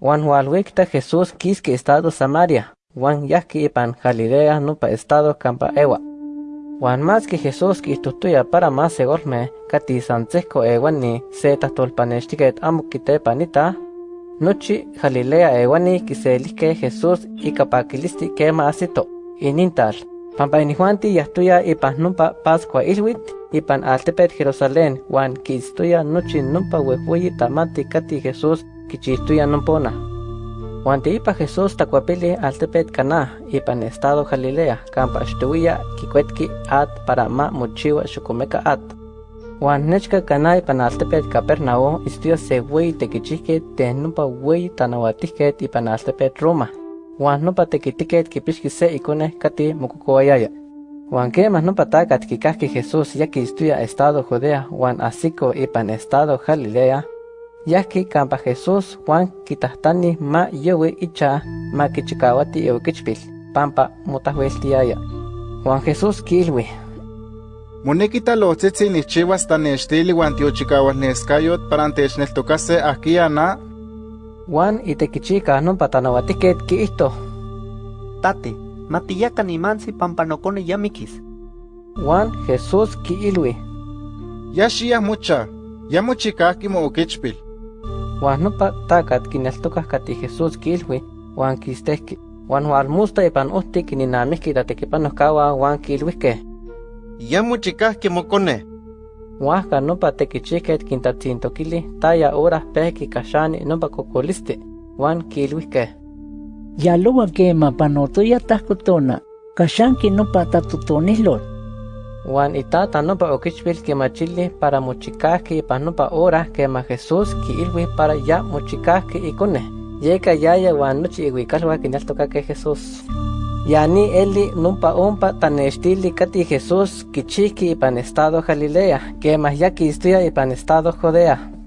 Juan Hualwikta Jesús kiski estado Samaria, Juan yahki ipan Galilea nupa estado Campa Ewa. Juan más que Jesús ki tutuya para más segolme, kati santzeko ewani seta tolpanestiket amukite panita, Nochi Galilea ewani kiselike Jesús ikapakilisti kema asito, inintal. Pampa inihuanti yahtuya ipan numpa Pascua ilwit, ipan altepet Jerusalén, Juan kistuya nochi numpa wehuyi tamati kati Jesús kichistuya numpona. Juan ipa Jesús tacuapili altepet Cana, ipan estado Galilea, campa ashtuya kikwetki at para ma mochiwa xukumeka at. Juan nechka Cana ipan altepet Capernao istuya se wey tekichike te numpa wey tanawatiket ipan altepet Roma. Juan numpa tekitiket kipixki se ikone kati mukukowayaya. Juan quemas numpa takat kikahki Jesús yaki istuya estado Judea, Juan asiko ipan estado Galilea, yaki campa Jesús Juan kitahtani ma yowe icha ma kichikawati ewikichpil, pampa mutahweltiaya. Juan Jesús kilwi. Monekita lotzitzi nichiwas tanextili wan tiochikawas neskayot para antechneltokase akia na Juan itekichika numpa tanawatiket kiihto. Tate, matiyaka ni mansi pampanokone yamikis. Juan Jesús kiilwi. ya xiyah mucha, ya mochikahki mo okichpil. Juan numpa takat kineltokah kati Jesús kilwi, Juan kistehki. Juan hualmusta ipan uhti kininamihki tatekipanohkawa Juan kilwihke. Ya mochikahki mokone. Huasca numpa tekichiket kintatzintokili taya ora pehki kashani numpa kokolisti. Juan kilwihke. Yalowa kema panotoya tahkotona, kashanki nopa tatutonilot. Juan itata numpa okichpil kimachili para mochikahki ipan numpa ora kema Jesús kiilwi para ya mochikahki ikone. Yeka yaya Juan nochi iwikalwa kineltokake Jesús. Yani eli numpa umpa tanestili kati Jesús kichiki ipan estado Galilea, kema ya kistuya ipan estado Judea.